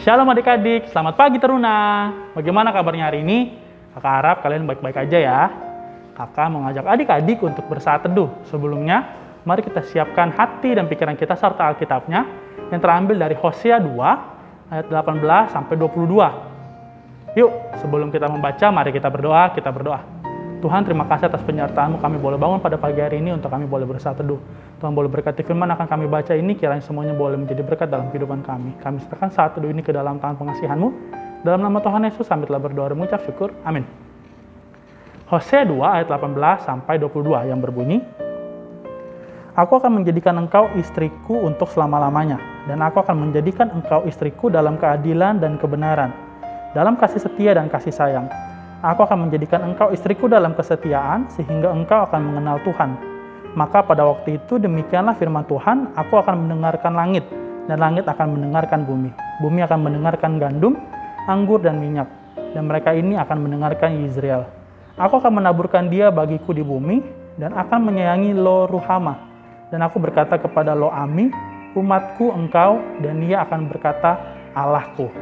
Shalom adik-adik, selamat pagi Teruna. Bagaimana kabarnya hari ini? Kakak harap kalian baik-baik aja ya. Kakak mengajak adik-adik untuk bersaat teduh. Sebelumnya, mari kita siapkan hati dan pikiran kita serta Alkitabnya yang terambil dari Hosea 2 ayat 18 sampai 22. Yuk, sebelum kita membaca, mari kita berdoa, kita berdoa. Tuhan terima kasih atas penyertaanmu kami boleh bangun pada pagi hari ini untuk kami boleh bersaat teduh. Tuhan boleh berkati firman akan kami baca ini kiranya semuanya boleh menjadi berkat dalam kehidupan kami. Kami serahkan saat teduh ini ke dalam tangan pengasihanmu. Dalam nama Tuhan Yesus kami telah berdoa dan mengucap syukur. Amin. Hosea 2 ayat 18 sampai 22 yang berbunyi, Aku akan menjadikan engkau istriku untuk selama-lamanya, dan aku akan menjadikan engkau istriku dalam keadilan dan kebenaran, dalam kasih setia dan kasih sayang Aku akan menjadikan engkau istriku dalam kesetiaan, sehingga engkau akan mengenal Tuhan. Maka pada waktu itu demikianlah firman Tuhan, aku akan mendengarkan langit, dan langit akan mendengarkan bumi. Bumi akan mendengarkan gandum, anggur, dan minyak, dan mereka ini akan mendengarkan Israel. Aku akan menaburkan dia bagiku di bumi, dan akan menyayangi Lo Ruhama. Dan aku berkata kepada Lo Ami, umatku engkau, dan dia akan berkata Allahku.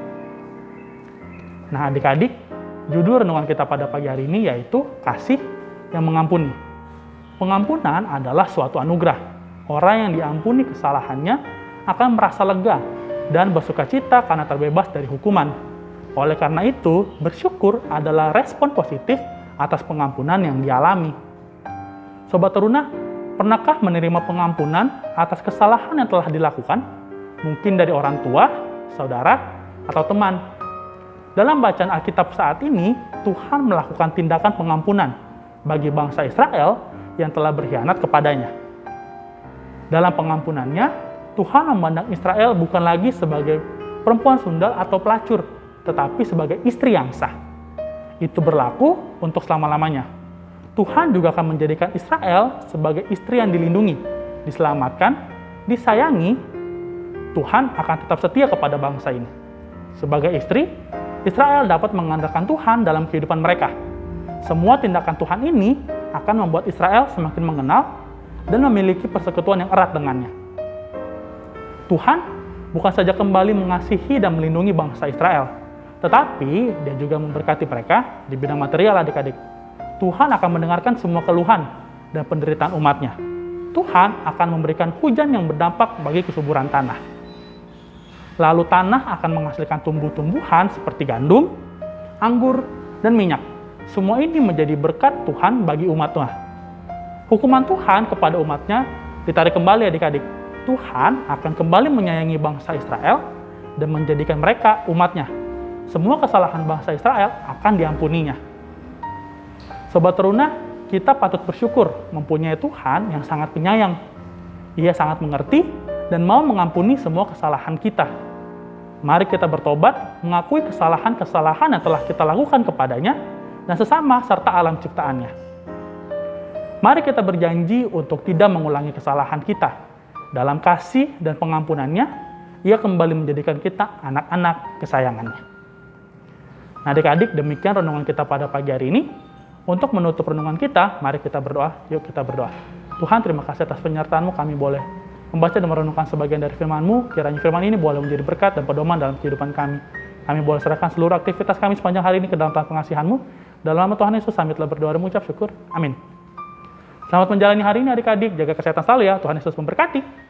Nah adik-adik, Judul renungan kita pada pagi hari ini yaitu kasih yang mengampuni. Pengampunan adalah suatu anugerah. Orang yang diampuni kesalahannya akan merasa lega dan bersuka cita karena terbebas dari hukuman. Oleh karena itu, bersyukur adalah respon positif atas pengampunan yang dialami. Sobat Teruna, pernahkah menerima pengampunan atas kesalahan yang telah dilakukan? Mungkin dari orang tua, saudara, atau teman dalam bacaan Alkitab saat ini, Tuhan melakukan tindakan pengampunan bagi bangsa Israel yang telah berkhianat kepadanya. Dalam pengampunannya, Tuhan memandang Israel bukan lagi sebagai perempuan sundal atau pelacur, tetapi sebagai istri yang sah. Itu berlaku untuk selama-lamanya. Tuhan juga akan menjadikan Israel sebagai istri yang dilindungi, diselamatkan, disayangi. Tuhan akan tetap setia kepada bangsa ini. Sebagai istri, Israel dapat mengandalkan Tuhan dalam kehidupan mereka. Semua tindakan Tuhan ini akan membuat Israel semakin mengenal dan memiliki persekutuan yang erat dengannya. Tuhan bukan saja kembali mengasihi dan melindungi bangsa Israel, tetapi dia juga memberkati mereka di bidang material adik-adik. Tuhan akan mendengarkan semua keluhan dan penderitaan umatnya. Tuhan akan memberikan hujan yang berdampak bagi kesuburan tanah lalu tanah akan menghasilkan tumbuh-tumbuhan seperti gandum, anggur, dan minyak. Semua ini menjadi berkat Tuhan bagi umatnya. Hukuman Tuhan kepada umatnya ditarik kembali adik-adik. Tuhan akan kembali menyayangi bangsa Israel dan menjadikan mereka umatnya. Semua kesalahan bangsa Israel akan diampuninya. Sobat teruna, kita patut bersyukur mempunyai Tuhan yang sangat penyayang. Ia sangat mengerti dan mau mengampuni semua kesalahan kita Mari kita bertobat, mengakui kesalahan-kesalahan yang telah kita lakukan kepadanya, dan sesama serta alam ciptaannya. Mari kita berjanji untuk tidak mengulangi kesalahan kita. Dalam kasih dan pengampunannya, ia kembali menjadikan kita anak-anak kesayangannya. Nah adik-adik, demikian renungan kita pada pagi hari ini. Untuk menutup renungan kita, mari kita berdoa. Yuk kita berdoa. Tuhan, terima kasih atas penyertaanmu kami boleh membaca dan merenungkan sebagian dari firman-Mu, kiranya firman ini boleh menjadi berkat dan pedoman dalam kehidupan kami. Kami boleh serahkan seluruh aktivitas kami sepanjang hari ini ke dalam tangan pengasihan-Mu. Dalam nama Tuhan Yesus, kami telah berdoa dan mengucap syukur. Amin. Selamat menjalani hari ini adik-adik, jaga kesehatan selalu ya. Tuhan Yesus memberkati.